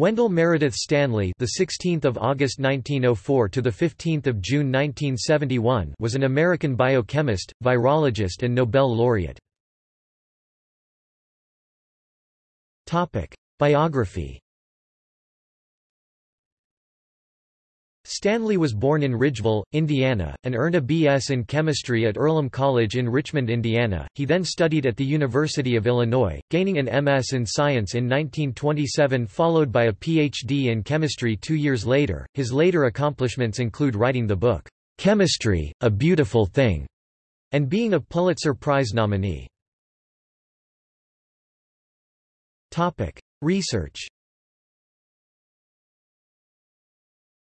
Wendell Meredith Stanley, the 16th of August 1904 to the 15th of June 1971, was an American biochemist, virologist and Nobel laureate. Topic: Biography. Stanley was born in Ridgeville, Indiana, and earned a B.S. in chemistry at Earlham College in Richmond, Indiana. He then studied at the University of Illinois, gaining an M.S. in science in 1927 followed by a Ph.D. in chemistry two years later. His later accomplishments include writing the book, Chemistry, A Beautiful Thing, and being a Pulitzer Prize nominee. Research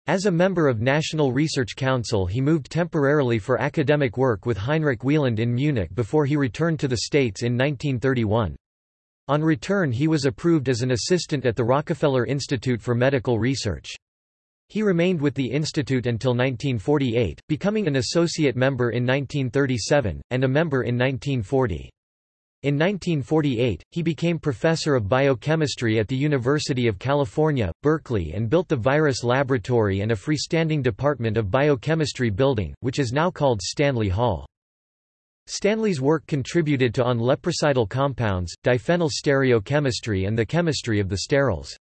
As a member of National Research Council he moved temporarily for academic work with Heinrich Wieland in Munich before he returned to the States in 1931. On return he was approved as an assistant at the Rockefeller Institute for Medical Research. He remained with the institute until 1948, becoming an associate member in 1937, and a member in 1940. In 1948, he became professor of biochemistry at the University of California, Berkeley and built the Virus Laboratory and a freestanding Department of Biochemistry building, which is now called Stanley Hall. Stanley's work contributed to on leprocidal compounds, diphenyl stereochemistry and the chemistry of the sterols.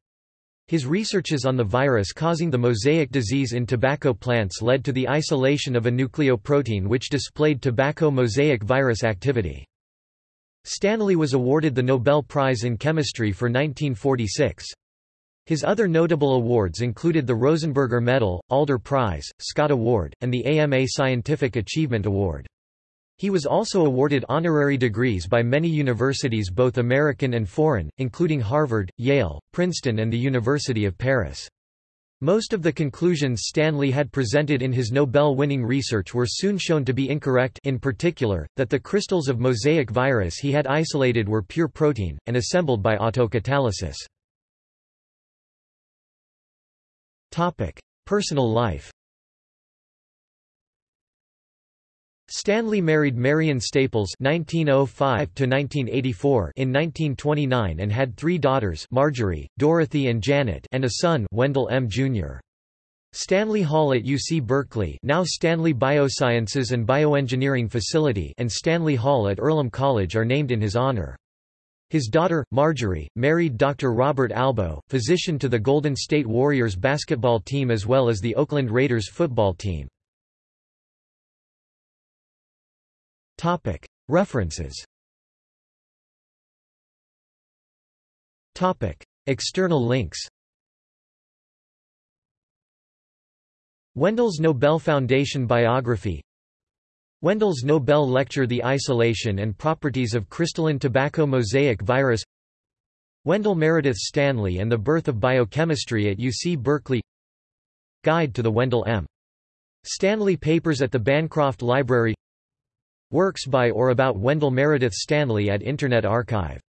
His researches on the virus causing the mosaic disease in tobacco plants led to the isolation of a nucleoprotein which displayed tobacco mosaic virus activity. Stanley was awarded the Nobel Prize in Chemistry for 1946. His other notable awards included the Rosenberger Medal, Alder Prize, Scott Award, and the AMA Scientific Achievement Award. He was also awarded honorary degrees by many universities both American and foreign, including Harvard, Yale, Princeton and the University of Paris. Most of the conclusions Stanley had presented in his Nobel-winning research were soon shown to be incorrect in particular, that the crystals of mosaic virus he had isolated were pure protein, and assembled by autocatalysis. Personal life Stanley married Marion Staples (1905–1984) in 1929 and had three daughters: Marjorie, Dorothy, and Janet, and a son, Wendell M. Jr. Stanley Hall at UC Berkeley, now Stanley Biosciences and Bioengineering Facility, and Stanley Hall at Earlham College are named in his honor. His daughter, Marjorie, married Dr. Robert Albo, physician to the Golden State Warriors basketball team as well as the Oakland Raiders football team. References. External links. Wendell's Nobel Foundation biography. Wendell's Nobel Lecture The Isolation and Properties of Crystalline Tobacco Mosaic Virus. Wendell Meredith Stanley and the Birth of Biochemistry at UC Berkeley. Guide to the Wendell M. Stanley Papers at the Bancroft Library Works by or about Wendell Meredith Stanley at Internet Archive